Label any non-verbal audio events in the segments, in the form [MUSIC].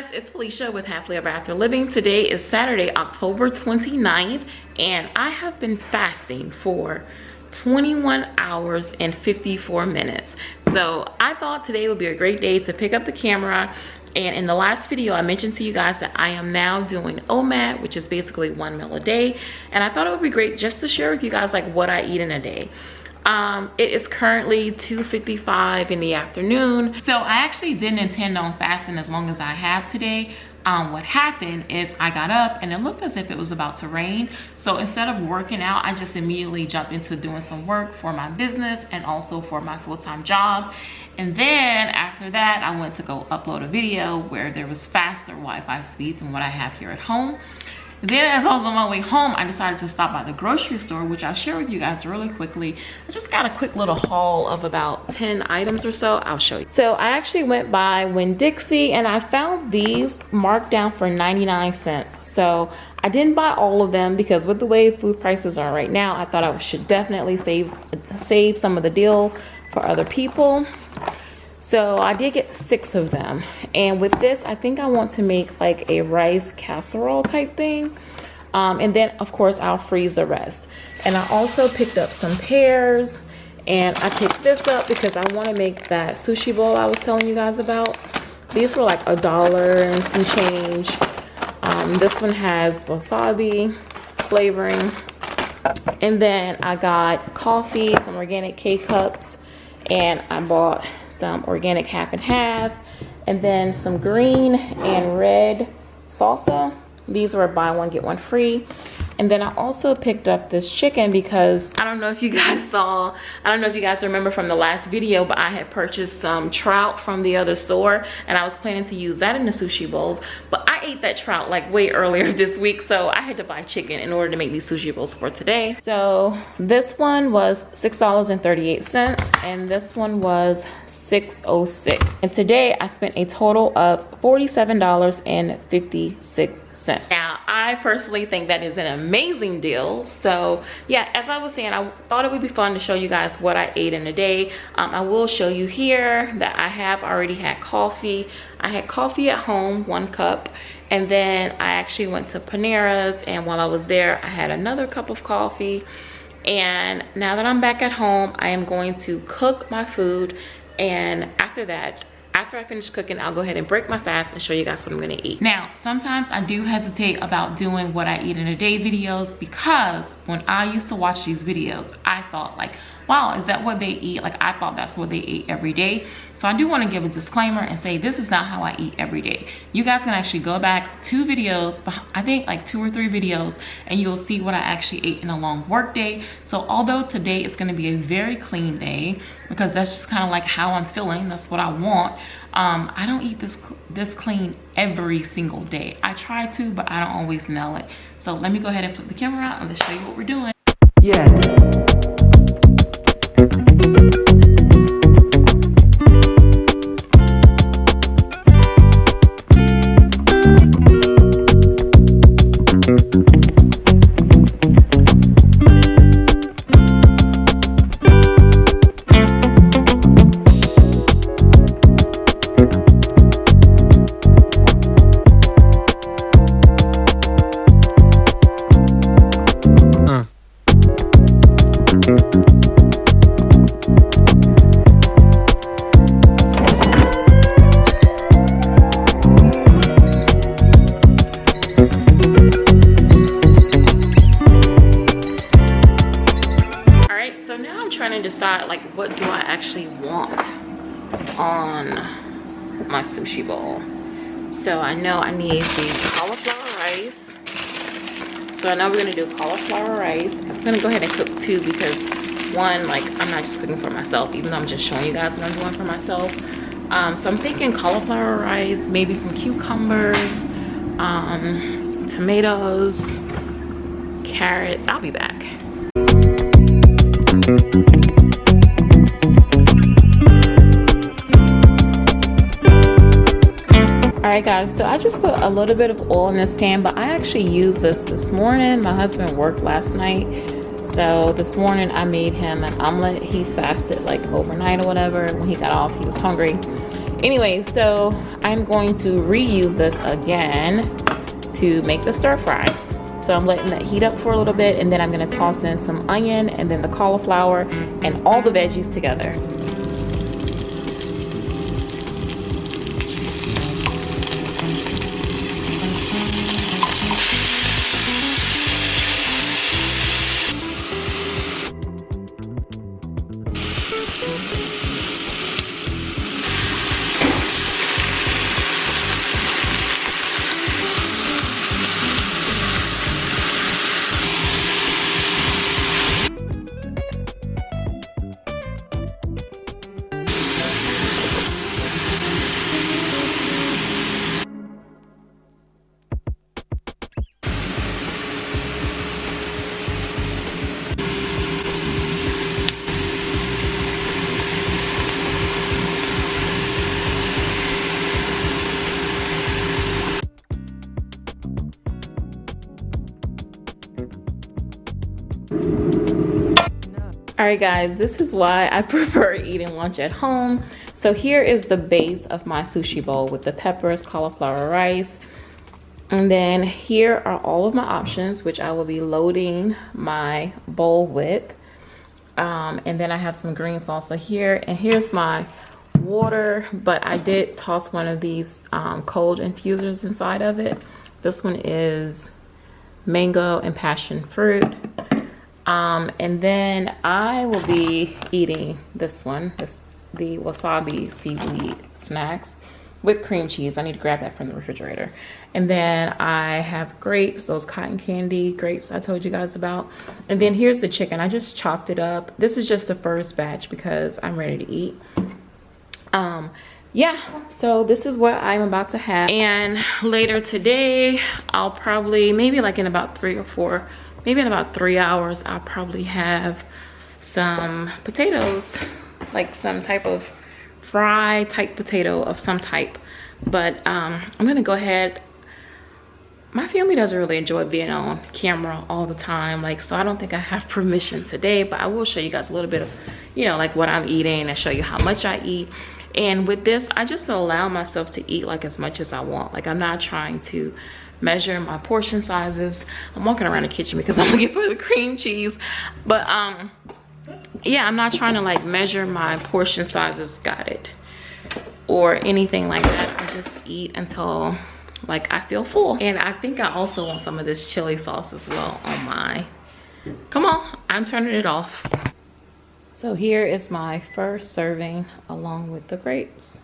guys it's felicia with happily ever after living. Today is saturday october 29th and i have been fasting for 21 hours and 54 minutes. So i thought today would be a great day to pick up the camera and in the last video i mentioned to you guys that i am now doing omad which is basically one meal a day and i thought it would be great just to share with you guys like what i eat in a day um it is currently 2:55 in the afternoon so i actually didn't intend on fasting as long as i have today um, what happened is I got up and it looked as if it was about to rain. So instead of working out, I just immediately jumped into doing some work for my business and also for my full-time job. And then after that, I went to go upload a video where there was faster Wi-Fi speed than what I have here at home. Then as I was on my way home, I decided to stop by the grocery store, which I'll share with you guys really quickly. I just got a quick little haul of about 10 items or so. I'll show you. So I actually went by Winn-Dixie and I found these marked down for 99 cents. So I didn't buy all of them because with the way food prices are right now, I thought I should definitely save, save some of the deal for other people. So I did get six of them. And with this, I think I want to make like a rice casserole type thing. Um, and then of course I'll freeze the rest. And I also picked up some pears and I picked this up because I want to make that sushi bowl I was telling you guys about. These were like a dollar and some change. Um, this one has wasabi flavoring. And then I got coffee, some organic K-cups, and I bought some organic half and half, and then some green and red salsa. These were buy one, get one free. And then I also picked up this chicken because I don't know if you [LAUGHS] guys saw, I don't know if you guys remember from the last video, but I had purchased some trout from the other store and I was planning to use that in the sushi bowls. But I ate that trout like way [LAUGHS] earlier this week, so I had to buy chicken in order to make these sushi bowls for today. So this one was $6.38 and this one was 606 And today I spent a total of $47.56. Now, I personally think that is an amazing deal. So yeah, as I was saying, I thought it would be fun to show you guys what I ate in a day. Um, I will show you here that I have already had coffee. I had coffee at home, one cup. And then I actually went to Panera's and while I was there, I had another cup of coffee. And now that I'm back at home, I am going to cook my food. And after that, after I finish cooking, I'll go ahead and break my fast and show you guys what I'm gonna eat. Now, sometimes I do hesitate about doing what I eat in a day videos because when I used to watch these videos, I thought like, wow, is that what they eat? Like I thought that's what they eat every day. So I do want to give a disclaimer and say this is not how I eat every day. You guys can actually go back two videos, I think like two or three videos, and you'll see what I actually ate in a long work day. So although today is going to be a very clean day, because that's just kind of like how I'm feeling, that's what I want. Um, I don't eat this this clean every single day. I try to, but I don't always nail it. So let me go ahead and put the camera out and let's show you what we're doing. Yeah. Actually want on my sushi bowl. So I know I need the cauliflower rice. So I know we're gonna do cauliflower rice. I'm gonna go ahead and cook two because one, like I'm not just cooking for myself, even though I'm just showing you guys what I'm doing for myself. Um, so I'm thinking cauliflower rice, maybe some cucumbers, um, tomatoes, carrots. I'll be back all right guys so i just put a little bit of oil in this pan but i actually used this this morning. My husband worked last night so this morning i made him an omelet. He fasted like overnight or whatever. When he got off he was hungry. Anyway so i'm going to reuse this again to make the stir fry so i'm letting that heat up for a little bit and then i'm to toss in some onion and then the cauliflower and all the veggies together all right guys this is why i [LAUGHS] prefer eating lunch at home. So here is the base of my sushi bowl with the peppers cauliflower rice. And then here are all of my options which i will be loading my bowl with. Um, and then i have some green salsa here. And here's my water but i did toss one of these um, cold infusers inside of it. This one is mango and passion fruit um, and then I will be eating this one, this the wasabi seaweed snacks with cream cheese. I need to grab that from the refrigerator. And then I have grapes, those cotton candy grapes I told you guys about. And then here's the chicken. I just chopped it up. This is just the first batch because I'm ready to eat. Um, yeah, so this is what I'm about to have. And later today, I'll probably, maybe like in about three or four maybe in about three hours i'll probably have some potatoes like some type of fry type potato of some type. But um, i'm gonna go ahead. My family doesn't really enjoy being on camera all the time like so i don't think i have [LAUGHS] permission today but i will show you guys a little bit of you know like what i'm eating and show you how much i eat. And with this i just allow myself to eat like as much as i want. Like i'm not trying to measure my portion sizes. I'm walking around the kitchen because i'm [LAUGHS] looking for the cream cheese. But um yeah i'm not trying to like measure my portion sizes got it or anything like that. I just eat until like i feel full. And i think i also want some of this chili sauce as well on my come on i'm turning it off. So here is my first serving along with the grapes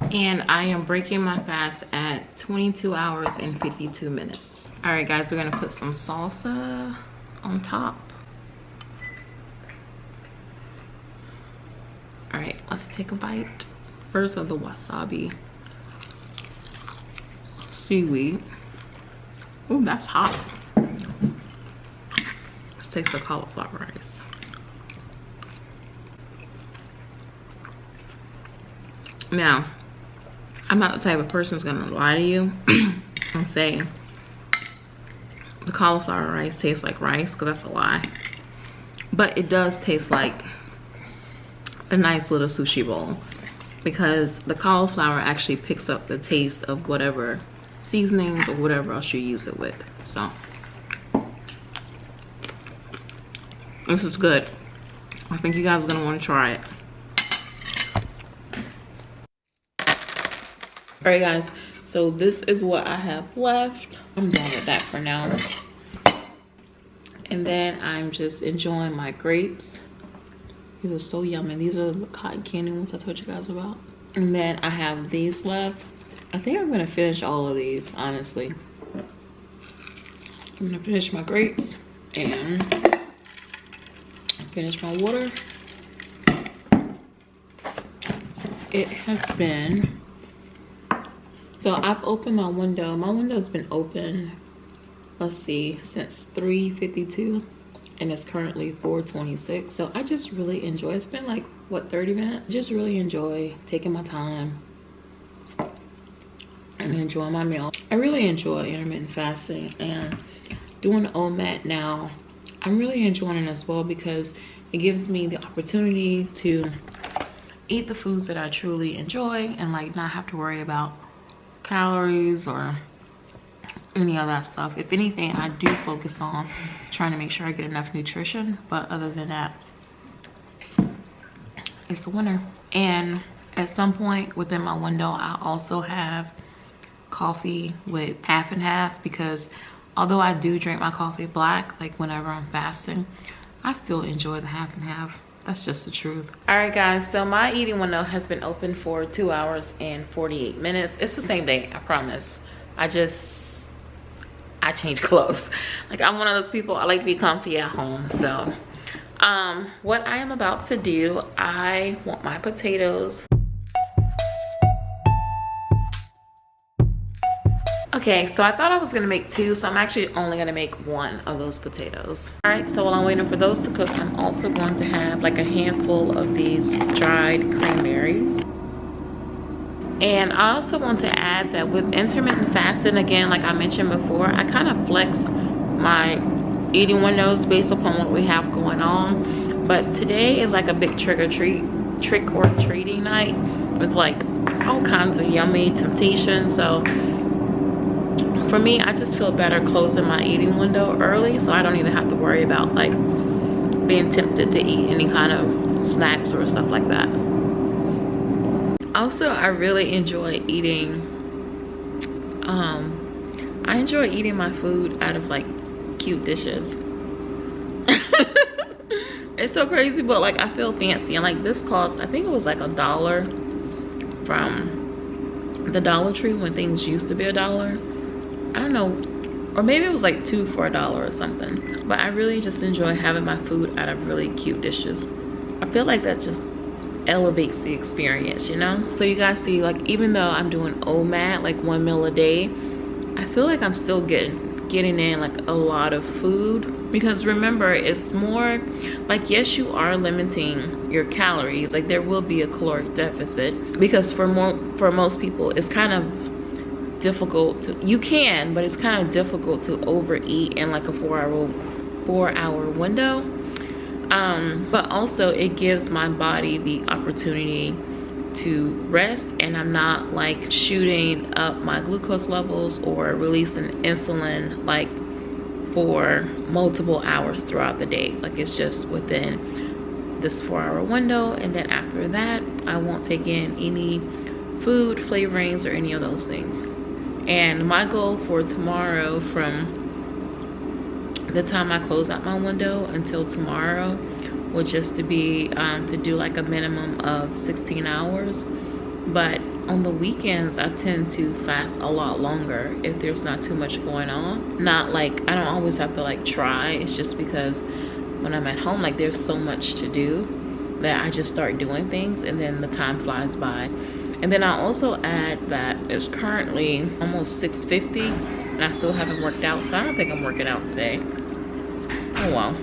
and I am breaking my fast at 22 hours and 52 minutes. All right, guys, we're gonna put some salsa on top. All right, let's take a bite. First of the wasabi seaweed. Oh, that's hot. Let's taste the cauliflower rice. Now, I'm not the type of person who's gonna lie to you [CLEARS THROAT] and say the cauliflower rice tastes like rice because that's a lie. But it does taste like a nice little sushi bowl because the cauliflower actually picks up the taste of whatever seasonings or whatever else you use it with. So this is good. I think you guys are gonna want to try it. All right guys. So this is what i have left. I'm done with that for now. And then i'm just enjoying my grapes. These are so yummy. These are the cotton candy ones i told you guys about. And then i have these left. I think i'm gonna finish all of these honestly. I'm gonna finish my grapes and finish my water. It has been so I've opened my window. My window's been open, let's see, since 3.52 and it's currently 4.26. So I just really enjoy, it's been like, what, 30 minutes? Just really enjoy taking my time and enjoying my meal. I really enjoy intermittent fasting and doing OMAD now. I'm really enjoying it as well because it gives me the opportunity to eat the foods that I truly enjoy and like not have to worry about calories or any of that stuff. If anything, I do focus on trying to make sure I get enough nutrition. But other than that, it's a winner. And at some point within my window, I also have coffee with half and half because although I do drink my coffee black, like whenever I'm fasting, I still enjoy the half and half. That's just the truth. All right, guys. So my eating window has been open for two hours and 48 minutes. It's the same day, I promise. I just, I change [LAUGHS] clothes. Like I'm one of those people, I like to be comfy at home. So um, what I am about to do, I want my potatoes Okay, so I thought I was gonna make two, so I'm actually only gonna make one of those potatoes. All right, so while I'm waiting for those to cook, I'm also going to have like a handful of these dried cranberries. And I also want to add that with intermittent fasting, again, like I mentioned before, I kind of flex my eating windows based upon what we have going on. But today is like a big trick or treat, trick or treating night with like all kinds of yummy temptations. So for me i just feel better closing my eating window early so i don't even have to worry about like being tempted to eat any kind of snacks or stuff like that. Also i really enjoy eating um i enjoy eating my food out of like cute dishes. [LAUGHS] It's so crazy but like i feel fancy and like this cost i think it was like a dollar from the dollar tree when things used to be a dollar I don't know, or maybe it was like two for a dollar or something. But I really just enjoy having my food out of really cute dishes. I feel like that just elevates the experience, you know? So you guys see, like, even though I'm doing OMAD, like one meal a day, I feel like I'm still getting getting in like a lot of food because remember it's more like yes you are limiting your calories like there will be a caloric deficit because for more for most people it's kind of difficult to you can but it's kind of difficult to overeat in like a four hour four hour window. Um but also it gives my body the opportunity to rest and i'm not like shooting up my glucose levels or releasing insulin like for multiple hours throughout the day. Like it's just within this four hour window. And then after that i won't take in any food flavorings or any of those things and my goal for tomorrow from the time I close out my window until tomorrow will just to be um, to do like a minimum of 16 hours. But on the weekends I tend to fast a lot longer if there's not too much going on. Not like I don't always have to like try. It's just because when I'm at home like there's so much to do that I just start doing things and then the time flies by and then I also add that it's currently almost 6.50 and I still haven't worked out. So I don't think I'm working out today. Oh well.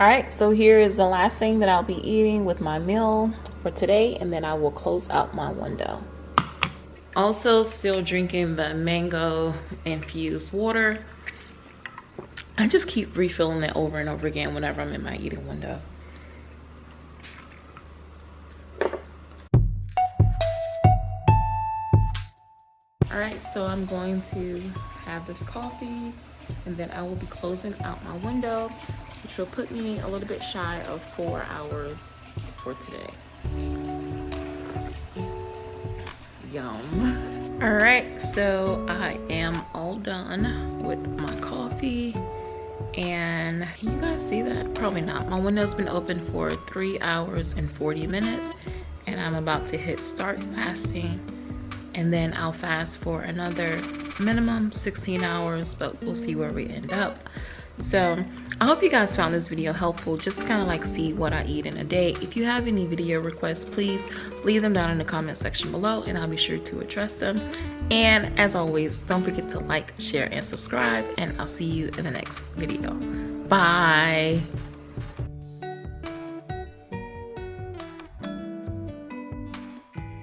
All right, so here is the last thing that I'll be eating with my meal for today. And then I will close out my window. Also still drinking the mango infused water. I just keep refilling it over and over again whenever I'm in my eating window. All right so i'm going to have this coffee and then i will be closing out my window which will put me a little bit shy of four hours for today. Yum. All right so i am all done with my coffee and can you guys see that? Probably not. My window's been open for three hours and 40 minutes and i'm about to hit start fasting and then I'll fast for another minimum 16 hours but we'll see where we end up. So I hope you guys found this video helpful just kind of like see what I eat in a day. If you have any video requests please leave them down in the comment section below and I'll be sure to address them. And as always don't forget to like share and subscribe and I'll see you in the next video. Bye